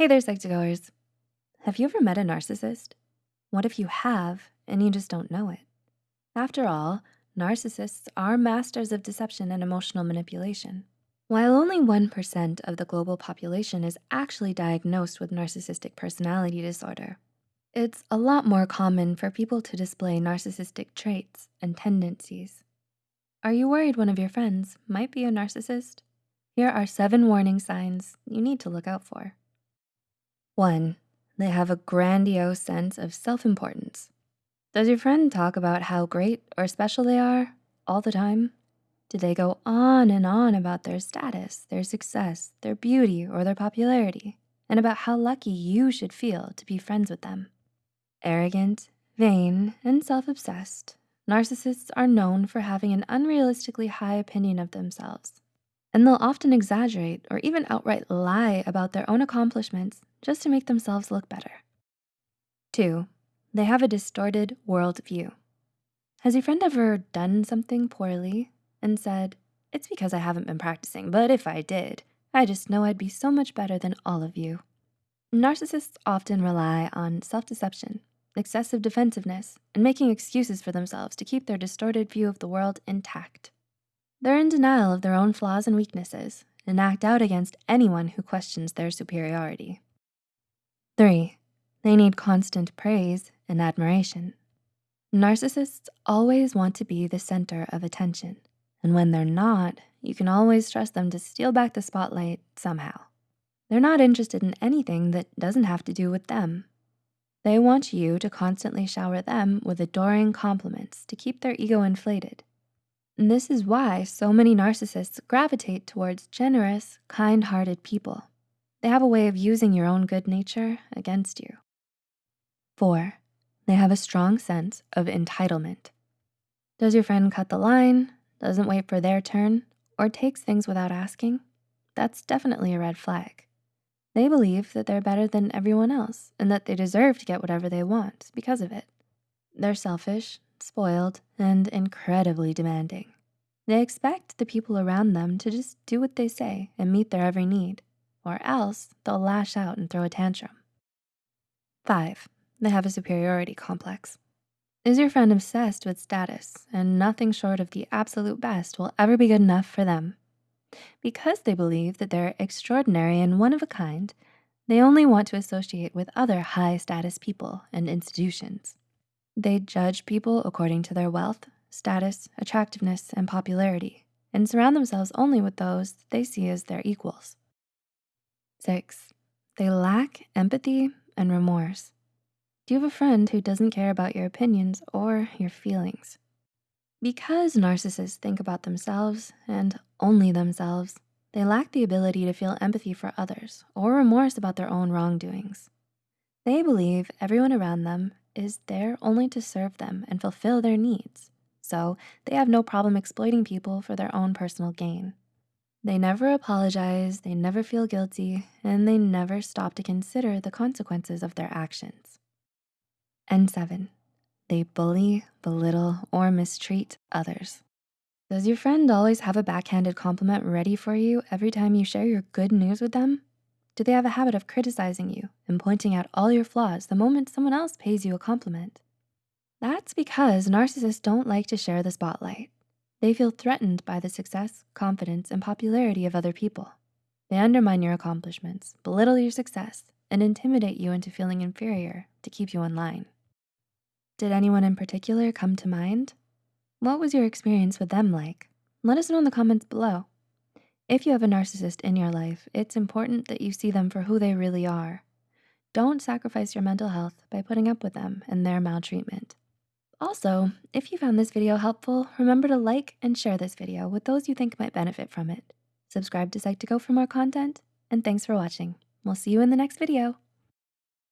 Hey there, Psych2Goers. Have you ever met a narcissist? What if you have and you just don't know it? After all, narcissists are masters of deception and emotional manipulation. While only 1% of the global population is actually diagnosed with narcissistic personality disorder, it's a lot more common for people to display narcissistic traits and tendencies. Are you worried one of your friends might be a narcissist? Here are seven warning signs you need to look out for. One, they have a grandiose sense of self-importance. Does your friend talk about how great or special they are all the time? Do they go on and on about their status, their success, their beauty, or their popularity, and about how lucky you should feel to be friends with them? Arrogant, vain, and self-obsessed, narcissists are known for having an unrealistically high opinion of themselves and they'll often exaggerate or even outright lie about their own accomplishments just to make themselves look better. Two, they have a distorted worldview. Has your friend ever done something poorly and said, it's because I haven't been practicing, but if I did, I just know I'd be so much better than all of you. Narcissists often rely on self-deception, excessive defensiveness, and making excuses for themselves to keep their distorted view of the world intact. They're in denial of their own flaws and weaknesses and act out against anyone who questions their superiority. Three, they need constant praise and admiration. Narcissists always want to be the center of attention. And when they're not, you can always trust them to steal back the spotlight somehow. They're not interested in anything that doesn't have to do with them. They want you to constantly shower them with adoring compliments to keep their ego inflated. And this is why so many narcissists gravitate towards generous, kind-hearted people. They have a way of using your own good nature against you. Four, they have a strong sense of entitlement. Does your friend cut the line, doesn't wait for their turn, or takes things without asking? That's definitely a red flag. They believe that they're better than everyone else and that they deserve to get whatever they want because of it. They're selfish, spoiled, and incredibly demanding. They expect the people around them to just do what they say and meet their every need, or else they'll lash out and throw a tantrum. Five, they have a superiority complex. Is your friend obsessed with status and nothing short of the absolute best will ever be good enough for them? Because they believe that they're extraordinary and one of a kind, they only want to associate with other high status people and institutions. They judge people according to their wealth, status, attractiveness, and popularity, and surround themselves only with those they see as their equals. Six, they lack empathy and remorse. Do you have a friend who doesn't care about your opinions or your feelings? Because narcissists think about themselves and only themselves, they lack the ability to feel empathy for others or remorse about their own wrongdoings. They believe everyone around them is there only to serve them and fulfill their needs. So they have no problem exploiting people for their own personal gain. They never apologize, they never feel guilty, and they never stop to consider the consequences of their actions. And seven, they bully, belittle, or mistreat others. Does your friend always have a backhanded compliment ready for you every time you share your good news with them? Do they have a habit of criticizing you and pointing out all your flaws the moment someone else pays you a compliment? That's because narcissists don't like to share the spotlight. They feel threatened by the success, confidence, and popularity of other people. They undermine your accomplishments, belittle your success, and intimidate you into feeling inferior to keep you in line. Did anyone in particular come to mind? What was your experience with them like? Let us know in the comments below. If you have a narcissist in your life, it's important that you see them for who they really are. Don't sacrifice your mental health by putting up with them and their maltreatment. Also, if you found this video helpful, remember to like and share this video with those you think might benefit from it. Subscribe to Psych2Go for more content, and thanks for watching. We'll see you in the next video.